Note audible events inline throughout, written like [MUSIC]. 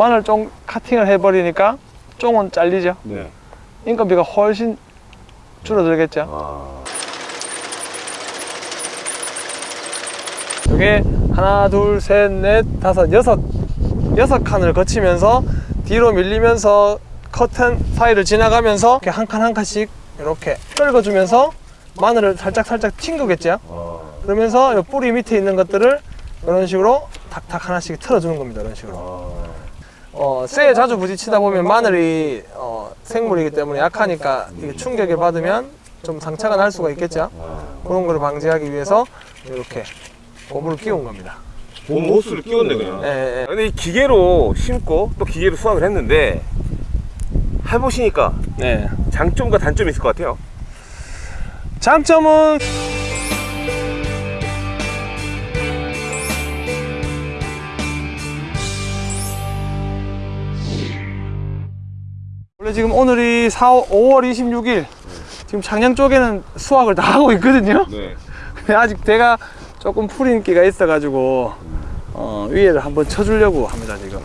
마늘 쫑 카팅을 해버리니까 쫑은 잘리죠. 네. 인건비가 훨씬 줄어들겠죠. 아. 이게 하나, 둘, 셋, 넷, 다섯, 여섯 여섯 칸을 거치면서 뒤로 밀리면서 커튼 사이를 지나가면서 이렇게 한 칸 한 칸씩 이렇게 떨궈주면서 마늘을 살짝 살짝 튕기겠죠. 아. 그러면서 이 뿌리 밑에 있는 것들을 이런 식으로 탁탁 하나씩 틀어주는 겁니다. 이런 식으로. 아. 어, 쇠에 자주 부딪히다 보면 마늘이 어, 생물이기 때문에 약하니까 이게 충격을 받으면 좀 상처가 날 수가 있겠죠. 아. 그런 거를 방지하기 위해서 이렇게 고무를 끼운 겁니다. 봄 호스를 끼웠네 그냥. 예, 예, 예. 근데 이 기계로 심고 또 기계로 수확을 했는데 해보시니까 네. 장점과 단점이 있을 것 같아요. 장점은 원래 지금 오늘이 4, 5월 26일 지금 창녕 쪽에는 수확을 다 하고 있거든요 네. 근데 아직 대가 조금 풀인 기가 있어 가지고 어, 위에를 한번 쳐주려고 합니다 지금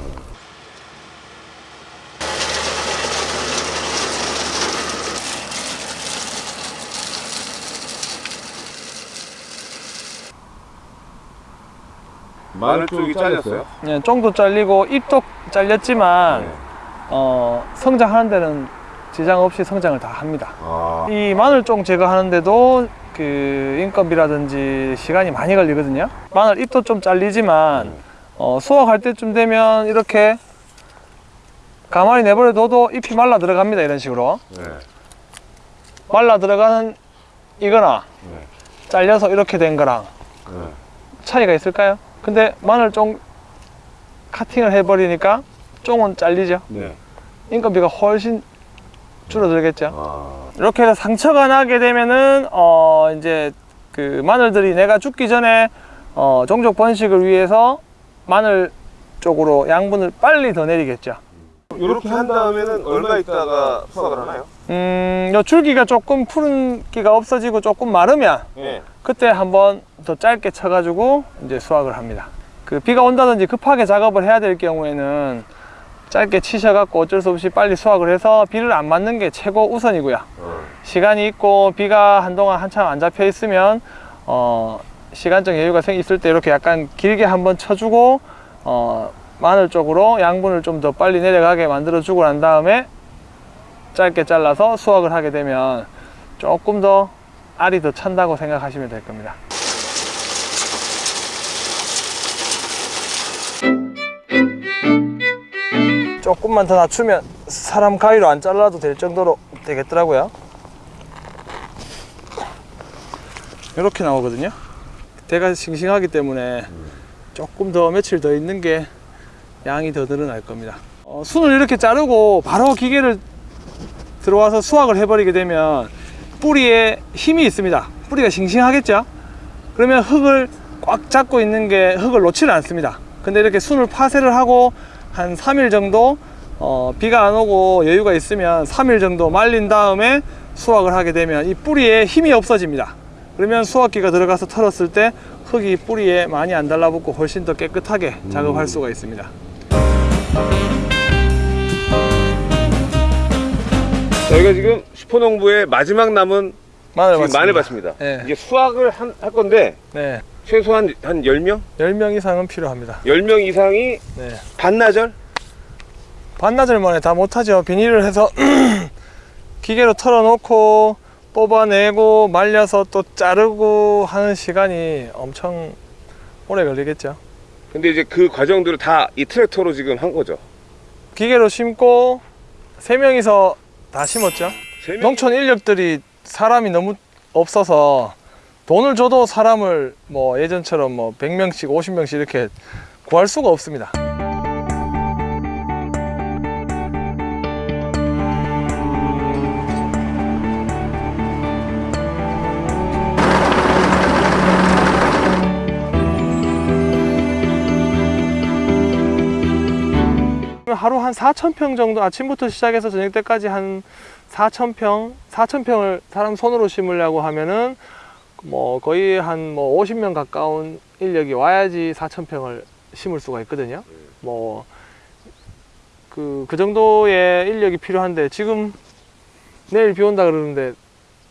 마늘 쪽이 잘렸어요. 네, 쫑도 잘리고 잎도 잘렸지만 네. 어, 성장하는 데는 지장 없이 성장을 다 합니다 아. 이 마늘종 제거하는데도 그 인건비라든지 시간이 많이 걸리거든요 마늘 잎도 좀 잘리지만 어, 수확할 때쯤 되면 이렇게 가만히 내버려 둬도 잎이 말라 들어갑니다 이런 식으로 네. 말라 들어가는 이거나 네. 잘려서 이렇게 된 거랑 네. 차이가 있을까요? 근데 마늘종 카팅을 해버리니까 종은 잘리죠 네. 인건비가 훨씬 줄어들겠죠 아. 이렇게 해서 상처가 나게 되면은 어 이제 그 마늘들이 내가 죽기 전에 어 종족 번식을 위해서 마늘 쪽으로 양분을 빨리 더 내리겠죠. 이렇게 한 다음에는 얼마 있다가 수확을 하나요? 음, 요 줄기가 조금 푸른기가 없어지고 조금 마르면 네. 그때 한번 더 짧게 쳐가지고 이제 수확을 합니다. 그 비가 온다든지 급하게 작업을 해야 될 경우에는 짧게 치셔갖고 어쩔 수 없이 빨리 수확을 해서 비를 안 맞는 게 최고 우선이고요. 어. 시간이 있고 비가 한동안 한참 안 잡혀 있으면 어, 시간적 여유가 생 있을 때 이렇게 약간 길게 한번 쳐주고 어, 마늘 쪽으로 양분을 좀 더 빨리 내려가게 만들어 주고 난 다음에 짧게 잘라서 수확을 하게 되면 조금 더 알이 더 찬다고 생각하시면 될 겁니다 조금만 더 낮추면 사람 가위로 안 잘라도 될 정도로 되겠더라고요. 이렇게 나오거든요. 대가 싱싱하기 때문에 조금 더 며칠 더 있는 게 양이 더 늘어날 겁니다. 어, 순을 이렇게 자르고 바로 기계를 들어와서 수확을 해버리게 되면 뿌리에 힘이 있습니다. 뿌리가 싱싱하겠죠? 그러면 흙을 꽉 잡고 있는 게 흙을 놓지를 않습니다. 근데 이렇게 순을 파쇄를 하고 한 3일 정도 어, 비가 안 오고 여유가 있으면 3일 정도 말린 다음에 수확을 하게 되면 이 뿌리에 힘이 없어집니다 그러면 수확기가 들어가서 털었을 때 흙이 뿌리에 많이 안 달라붙고 훨씬 더 깨끗하게 작업할 수가 있습니다 저희가 지금 슈퍼농부의 마지막 남은 마늘 지금 봤습니다. 마늘 밭입니다. 네. 이게 수확을 한, 할 건데 네, 최소한 한 10명? 10명 이상은 필요합니다 10명 이상이 네. 반나절? 반나절 만에 다 못하죠 비닐을 해서 [CLEARS THROAT] 기계로 털어놓고 뽑아내고 말려서 또 자르고 하는 시간이 엄청 오래 걸리겠죠 근데 이제 그 과정들을 다 이 트랙터로 지금 한 거죠. 기계로 심고 세명이서다 심었죠 세 명? 농촌 인력들이 사람이 너무 없어서 돈을 줘도 사람을 뭐 예전처럼 뭐 100명씩 50명씩 이렇게 구할 수가 없습니다. 하루 한 4,000평 정도 아침부터 시작해서 저녁 때까지 한 4,000평, 4,000평을 사람 손으로 심으려고 하면은 뭐 거의 한 뭐 50명 가까운 인력이 와야지 4,000평을 심을 수가 있거든요. 뭐 그, 그 정도의 인력이 필요한데 지금 내일 비 온다 그러는데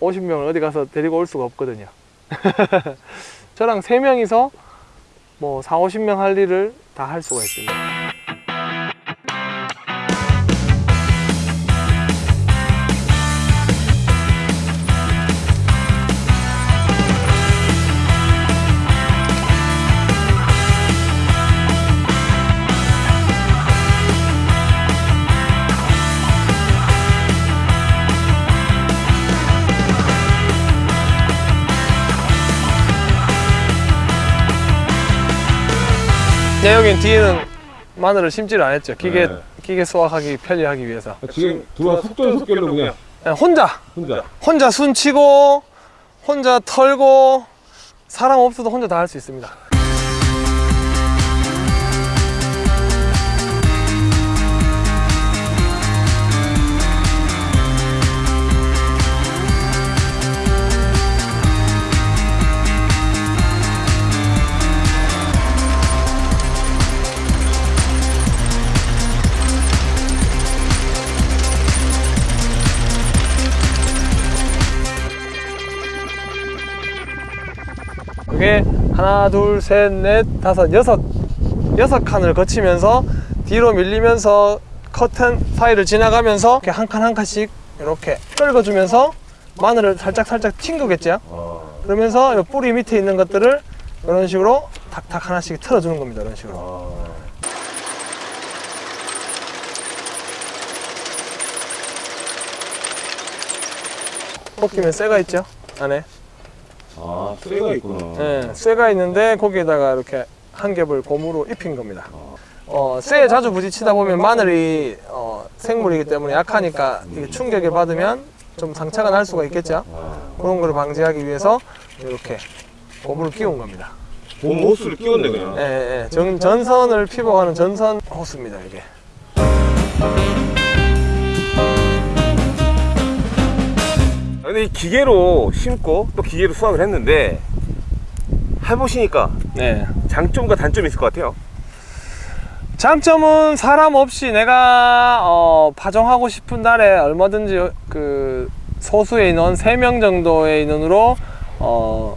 50명을 어디 가서 데리고 올 수가 없거든요. [LAUGHS] 저랑 3명이서 뭐 4, 50명 할 일을 다 할 수가 있습니다. 네, 여긴 뒤에는 마늘을 심지를 안 했죠. 기계, 네. 기계 수확하기 편리하기 위해서. 지금 들어와 속전속결로 그냥 그냥 혼자, 혼자. 혼자 순치고, 혼자 털고, 사람 없어도 혼자 다 할 수 있습니다. 하나, 둘, 셋, 넷, 다섯, 여섯, 여섯 칸을 거치면서 뒤로 밀리면서 커튼 사이를 지나가면서 이렇게 한 칸 한 칸씩 이렇게 끌어주면서 마늘을 살짝 살짝 튕기겠죠. 아, 그러면서 이 뿌리 밑에 있는 것들을 이런 식으로 탁탁 하나씩 틀어주는 겁니다. 이런 식으로. 아. 볶이면 쇠가 있죠. 안에. 아, 쇠가 있구나. 예, 쇠가 있는데 거기에다가 이렇게 한 겹을 고무로 입힌 겁니다. 어, 쇠에 자주 부딪히다 보면 마늘이 어, 생물이기 때문에 약하니까 이게 충격을 받으면 좀 상처가 날 수가 있겠죠. 아. 그런 거를 방지하기 위해서 이렇게 고무를 끼운 겁니다. 봄 호스를 끼웠네 그냥. 예, 예, 전, 전선을 피복하는 전선 호스입니다, 이게. 근데 이 기계로 심고 또 기계로 수확을 했는데 해보시니까 네. 장점과 단점이 있을 것 같아요. 장점은 사람 없이 내가 어, 파종하고 싶은 날에 얼마든지 그 소수의 인원 3명 정도의 인원으로 어,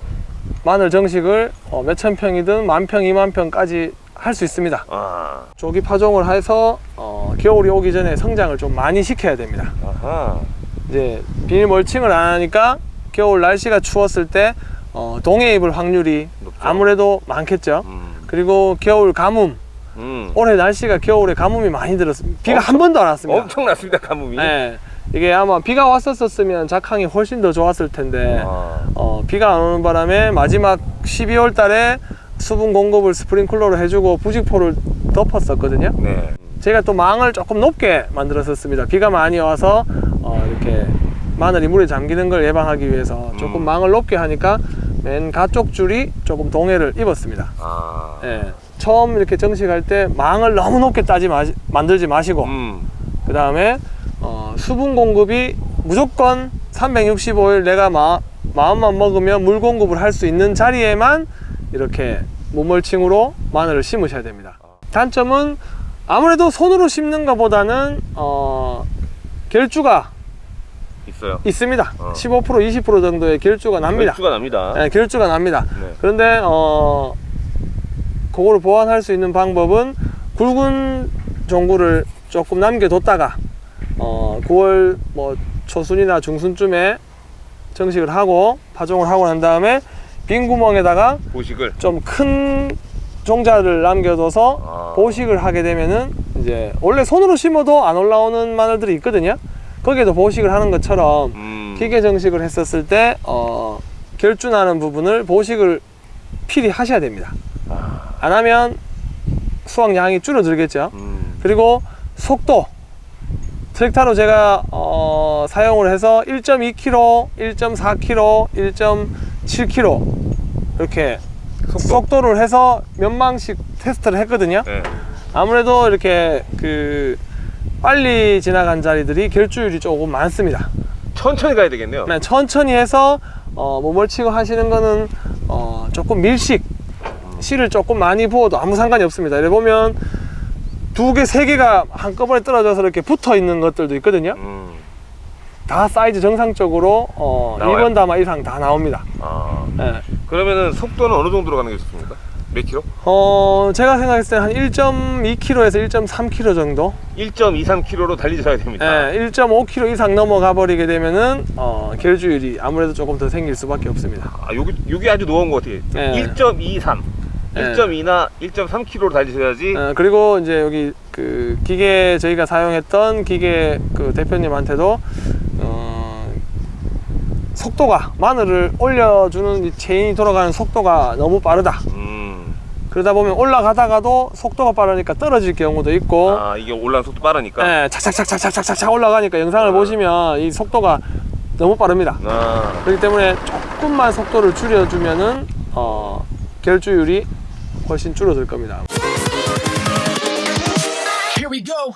마늘 정식을 어, 몇천 평이든 만 평, 이만 평까지 할 수 있습니다. 아, 조기 파종을 해서 어, 겨울이 오기 전에 성장을 좀 많이 시켜야 됩니다. 아하. 이제 비닐 멀칭을 안 하니까 겨울 날씨가 추웠을 때 어, 동해 입을 확률이 높죠. 아무래도 많겠죠. 음. 그리고 겨울 가뭄 음. 올해 날씨가 겨울에 가뭄이 많이 들었습니다. 비가 엄청- 한 번도 안 왔습니다. 엄청났습니다 가뭄이. 네. 이게 아마 비가 왔었으면 작황이 훨씬 더 좋았을 텐데 아, 어, 비가 안 오는 바람에 마지막 12월 달에 수분 공급을 스프링클러로 해주고 부직포를 덮었었거든요. 네. 제가 또 망을 조금 높게 만들었었습니다. 비가 많이 와서 어, 이렇게 마늘이 물에 잠기는 걸 예방하기 위해서 조금 음. 망을 높게 하니까 맨 가쪽 줄이 조금 동해를 입었습니다. 아. 예. 처음 이렇게 정식할 때 망을 너무 높게 따지 마시, 만들지 마시고 음. 그 다음에 어, 수분 공급이 무조건 365일 내가 마, 마음만 먹으면 물 공급을 할 수 있는 자리에만 이렇게 무멀칭으로 마늘을 심으셔야 됩니다. 단점은 아무래도 손으로 심는 것보다는 어, 결주가 있어요. 있습니다. 어. 15% 20% 정도의 결주가 납니다. 수가 납니다. 네, 결주가 납니다. 네. 그런데 어 그거를 보완할 수 있는 방법은 굵은 종구를 조금 남겨뒀다가 어 9월 뭐 초순이나 중순쯤에 정식을 하고 파종을 하고 난 다음에 빈 구멍에다가 보식을. 좀 큰 종자를 남겨둬서 아. 보식을 하게 되면은 이제 원래 손으로 심어도 안 올라오는 마늘들이 있거든요. 거기에도 보식을 하는 것처럼 음. 기계 정식을 했었을 때 어, 결준하는 부분을 보식을 필히 하셔야 됩니다. 아. 안 하면 수확량이 줄어들겠죠. 음. 그리고 속도 트랙타로 제가 어, 사용을 해서 1.2km, 1.4km, 1.7km 이렇게 속도. 를 해서 몇 망씩 테스트를 했거든요. 네. 아무래도 이렇게 그 빨리 지나간 자리들이 결주율이 조금 많습니다. 천천히 가야 되겠네요. 그냥 천천히 해서 어, 몸을치고 하시는 거는 어, 조금 밀식 씨를 조금 많이 부어도 아무 상관이 없습니다. 이래 보면 두 개, 세 개가 한꺼번에 떨어져서 이렇게 붙어 있는 것들도 있거든요. 음. 다 사이즈 정상적으로 어, 나와요? 1번 담아 이상 다 나옵니다. 아. 예. 그러면은 속도는 어느 정도로 가는 게 좋습니까? 몇 킬로? 어, 제가 생각했을 때 한 1.2km에서 1.3km 정도? 1.23킬로로 달리셔야 됩니다. 예, 1.5km 이상 넘어가 버리게 되면은 어, 결주율이 아무래도 조금 더 생길 수밖에 없습니다. 아, 여기 여기 아주 놓은 것 같아요. 네. 1.23, 네. 1.2나 1.3킬로로 달리셔야지. 어, 그리고 이제 여기 그 기계 저희가 사용했던 기계 그 대표님한테도 어, 속도가 마늘을 올려주는 이 체인이 돌아가는 속도가 너무 빠르다. 음. 그러다 보면 올라가다가도 속도가 빠르니까 떨어질 경우도 있고 아 이게 올라가는 속도 빠르니까. 예, 착착착착착착착 올라가니까 영상을 어. 보시면 이 속도가 너무 빠릅니다. 아. 그렇기 때문에 조금만 속도를 줄여주면은 어, 결주율이 훨씬 줄어들 겁니다. Here we go.